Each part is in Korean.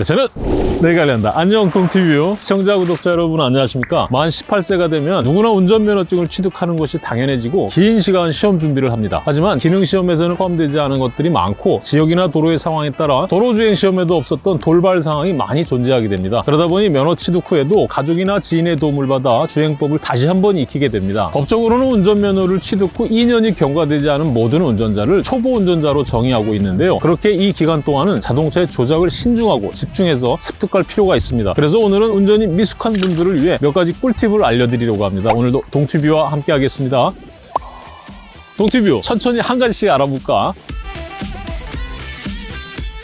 네, 저는 내가 알린다. 안녕 동티뷰 시청자 구독자 여러분 안녕하십니까? 만 18세가 되면 누구나 운전면허증을 취득하는 것이 당연해지고 긴 시간 시험 준비를 합니다. 하지만 기능시험에서는 포함되지 않은 것들이 많고 지역이나 도로의 상황에 따라 도로주행 시험에도 없었던 돌발 상황이 많이 존재하게 됩니다. 그러다 보니 면허 취득 후에도 가족이나 지인의 도움을 받아 주행법을 다시 한번 익히게 됩니다. 법적으로는 운전면허를 취득 후 2년이 경과되지 않은 모든 운전자를 초보 운전자로 정의하고 있는데요. 그렇게 이 기간 동안은 자동차의 조작을 신중하고 집중해서 습득할 필요가 있습니다. 그래서 오늘은 운전이 미숙한 분들을 위해 몇 가지 꿀팁을 알려드리려고 합니다. 오늘도 동튜뷰와 함께 하겠습니다. 동튜뷰 천천히 한 가지씩 알아볼까?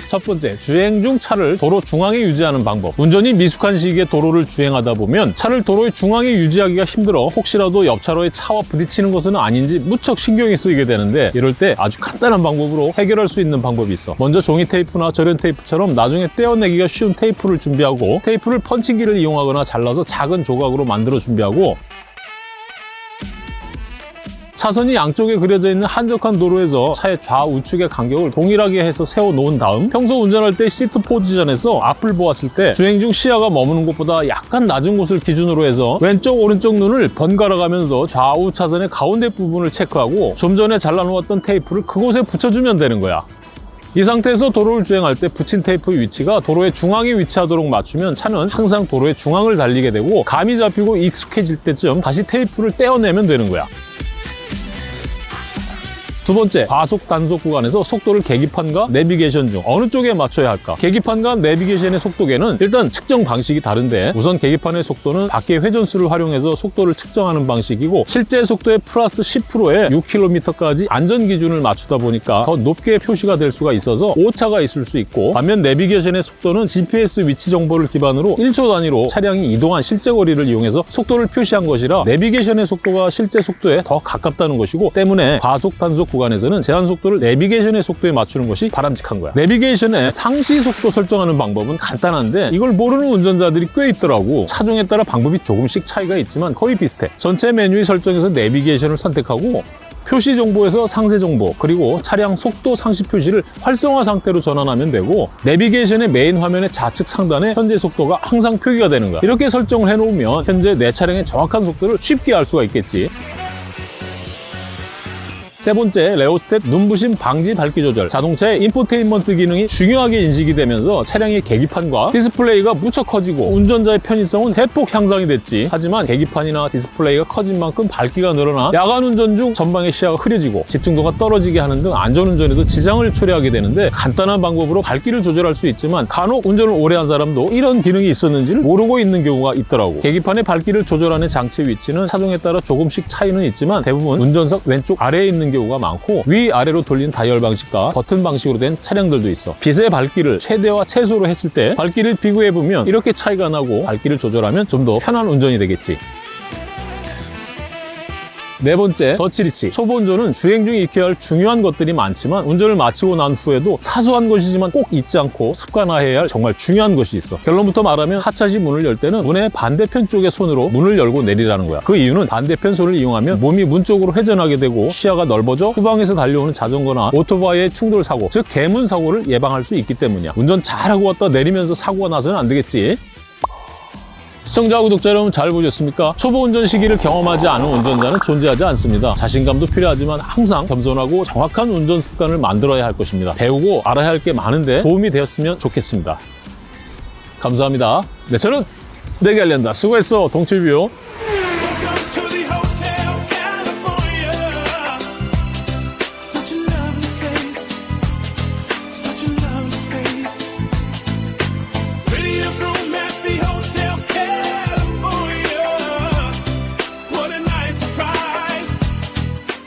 첫 번째, 주행 중 차를 도로 중앙에 유지하는 방법. 운전이 미숙한 시기에 도로를 주행하다 보면 차를 도로의 중앙에 유지하기가 힘들어 혹시라도 옆 차로의 차와 부딪히는 것은 아닌지 무척 신경이 쓰이게 되는데 이럴 때 아주 간단한 방법으로 해결할 수 있는 방법이 있어. 먼저 종이 테이프나 절연 테이프처럼 나중에 떼어내기가 쉬운 테이프를 준비하고 테이프를 펀칭기를 이용하거나 잘라서 작은 조각으로 만들어 준비하고 차선이 양쪽에 그려져 있는 한적한 도로에서 차의 좌우측의 간격을 동일하게 해서 세워놓은 다음 평소 운전할 때 시트 포지션에서 앞을 보았을 때 주행 중 시야가 머무는 곳보다 약간 낮은 곳을 기준으로 해서 왼쪽 오른쪽 눈을 번갈아 가면서 좌우 차선의 가운데 부분을 체크하고 좀 전에 잘라놓았던 테이프를 그곳에 붙여주면 되는 거야. 이 상태에서 도로를 주행할 때 붙인 테이프 위치가 도로의 중앙에 위치하도록 맞추면 차는 항상 도로의 중앙을 달리게 되고 감이 잡히고 익숙해질 때쯤 다시 테이프를 떼어내면 되는 거야. 두 번째, 과속 단속 구간에서 속도를 계기판과 내비게이션 중 어느 쪽에 맞춰야 할까? 계기판과 내비게이션의 속도계는 일단 측정 방식이 다른데 우선 계기판의 속도는 바퀴 회전수를 활용해서 속도를 측정하는 방식이고 실제 속도의 플러스 10%에 6km까지 안전 기준을 맞추다 보니까 더 높게 표시가 될 수가 있어서 오차가 있을 수 있고 반면 내비게이션의 속도는 GPS 위치 정보를 기반으로 1초 단위로 차량이 이동한 실제 거리를 이용해서 속도를 표시한 것이라 내비게이션의 속도가 실제 속도에 더 가깝다는 것이고 때문에 과속 단속 구간에서는 제한 속도를 내비게이션의 속도에 맞추는 것이 바람직한 거야. 내비게이션의 상시 속도 설정하는 방법은 간단한데 이걸 모르는 운전자들이 꽤 있더라고. 차종에 따라 방법이 조금씩 차이가 있지만 거의 비슷해. 전체 메뉴의 설정에서 내비게이션을 선택하고 표시 정보에서 상세 정보 그리고 차량 속도 상시 표시를 활성화 상태로 전환하면 되고 내비게이션의 메인 화면의 좌측 상단에 현재 속도가 항상 표기가 되는 거야. 이렇게 설정을 해놓으면 현재 내 차량의 정확한 속도를 쉽게 알 수가 있겠지. 세 번째, rheostat 눈부심 방지 밝기 조절. 자동차의 인포테인먼트 기능이 중요하게 인식이 되면서 차량의 계기판과 디스플레이가 무척 커지고 운전자의 편의성은 대폭 향상이 됐지. 하지만 계기판이나 디스플레이가 커진 만큼 밝기가 늘어나 야간 운전 중 전방의 시야가 흐려지고 집중도가 떨어지게 하는 등 안전운전에도 지장을 초래하게 되는데 간단한 방법으로 밝기를 조절할 수 있지만 간혹 운전을 오래 한 사람도 이런 기능이 있었는지를 모르고 있는 경우가 있더라고. 계기판의 밝기를 조절하는 장치 위치는 차종에 따라 조금씩 차이는 있지만 대부분 운전석 왼쪽 아래에 있는 경우가 많고 위아래로 돌리는 다이얼 방식과 버튼 방식으로 된 차량들도 있어. 빛의 밝기를 최대와 최소로 했을 때 밝기를 비교해보면 이렇게 차이가 나고 밝기를 조절하면 좀 더 편한 운전이 되겠지 네 번째, Dutch reach. 초보 운전은 주행 중 익혀야 할 중요한 것들이 많지만 운전을 마치고 난 후에도 사소한 것이지만 꼭 잊지 않고 습관화해야 할 정말 중요한 것이 있어. 결론부터 말하면 하차시 문을 열 때는 문의 반대편 쪽의 손으로 문을 열고 내리라는 거야. 그 이유는 반대편 손을 이용하면 몸이 문 쪽으로 회전하게 되고 시야가 넓어져 후방에서 달려오는 자전거나 오토바이의 충돌 사고, 즉 개문 사고를 예방할 수 있기 때문이야. 운전 잘하고 왔다 내리면서 사고가 나서는 안 되겠지. 시청자 구독자 여러분 잘 보셨습니까? 초보 운전 시기를 경험하지 않은 운전자는 존재하지 않습니다. 자신감도 필요하지만 항상 겸손하고 정확한 운전 습관을 만들어야 할 것입니다. 배우고 알아야 할 게 많은데 도움이 되었으면 좋겠습니다. 감사합니다. 네, 저는 내게 알린다. 수고했어, 동치뷰.